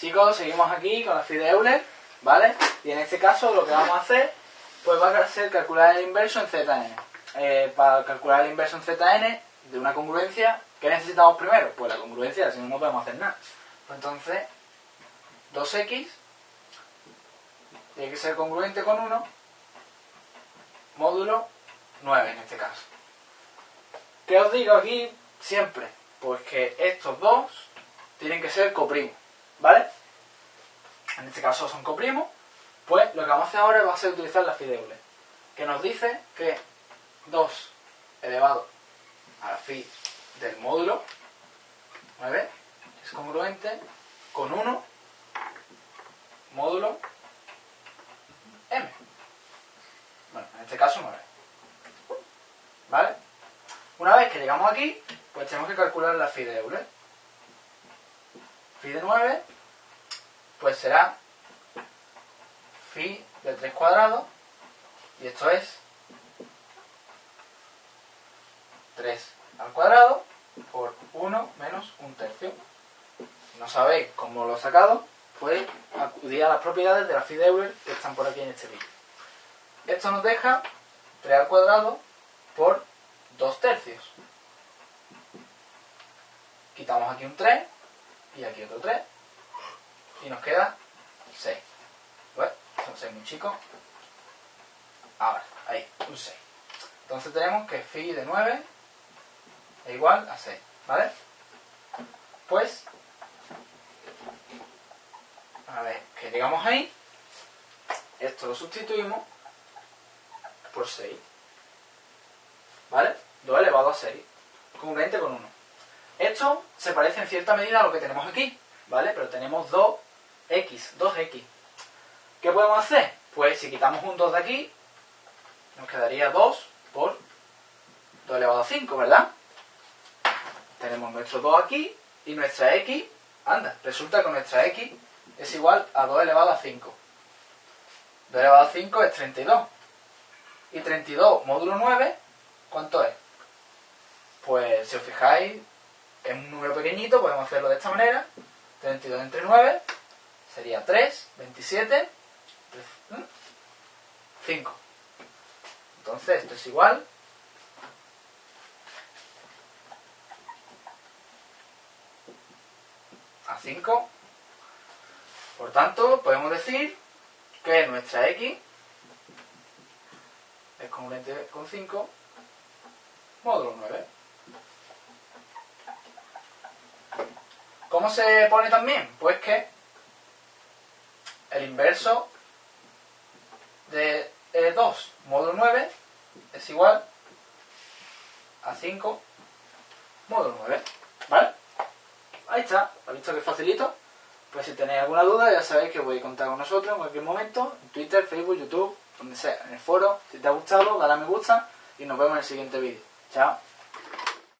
Chicos, seguimos aquí con la phi de Euler, ¿vale? Y en este caso lo que vamos a hacer, pues va a ser calcular el inverso en Zn. Eh, para calcular el inverso en Zn de una congruencia, ¿qué necesitamos primero? Pues la congruencia, si no, no podemos hacer nada. Pues entonces, 2x tiene que ser congruente con 1, módulo 9 en este caso. ¿Qué os digo aquí siempre? Pues que estos dos tienen que ser coprimos, ¿vale? En este caso son coprimos, pues lo que vamos a hacer ahora va a ser utilizar la phi de Euler, que nos dice que 2 elevado a la phi del módulo 9 es congruente con 1 módulo m. Bueno, en este caso 9. ¿Vale? Una vez que llegamos aquí, pues tenemos que calcular la phi de Euler. Phi de 9, pues será phi de 3 cuadrados, y esto es 3 al cuadrado por 1 menos un tercio. Si no sabéis cómo lo he sacado, pues acudir a las propiedades de la phi de Euler que están por aquí en este vídeo. Esto nos deja 3 al cuadrado por 2 tercios. Quitamos aquí un 3 y aquí otro 3 y nos queda 6. Bueno, son 6 muy chicos. Ahora, ahí, un 6. Entonces tenemos que phi de 9 es igual a 6, ¿vale? Pues, a ver, que llegamos ahí, esto lo sustituimos por 6, ¿vale? 2 elevado a 6, congruente con 1. Esto se parece en cierta medida a lo que tenemos aquí, ¿vale? Pero tenemos 2x, 2x. ¿Qué podemos hacer? Pues si quitamos un 2 de aquí, nos quedaría 2 por 2 elevado a 5, ¿verdad? Tenemos nuestro 2 aquí y nuestra x, anda, resulta que nuestra x es igual a 2 elevado a 5. 2 elevado a 5 es 32. Y 32 módulo 9, ¿cuánto es? Pues si os fijáis, es un número pequeñito, podemos hacerlo de esta manera. 32 entre 9 sería 3, 27, 5. Entonces esto es igual a 5. Por tanto, podemos decir que nuestra x es congruente con 5 módulo 9. ¿Cómo se pone también? Pues que el inverso de 2 módulo 9 es igual a 5 módulo 9. ¿Vale? Ahí está. ¿Has visto que facilito? Pues si tenéis alguna duda ya sabéis que voy a contar con nosotros en cualquier momento, en Twitter, Facebook, YouTube, donde sea, en el foro. Si te ha gustado, dale a me gusta y nos vemos en el siguiente vídeo. Chao.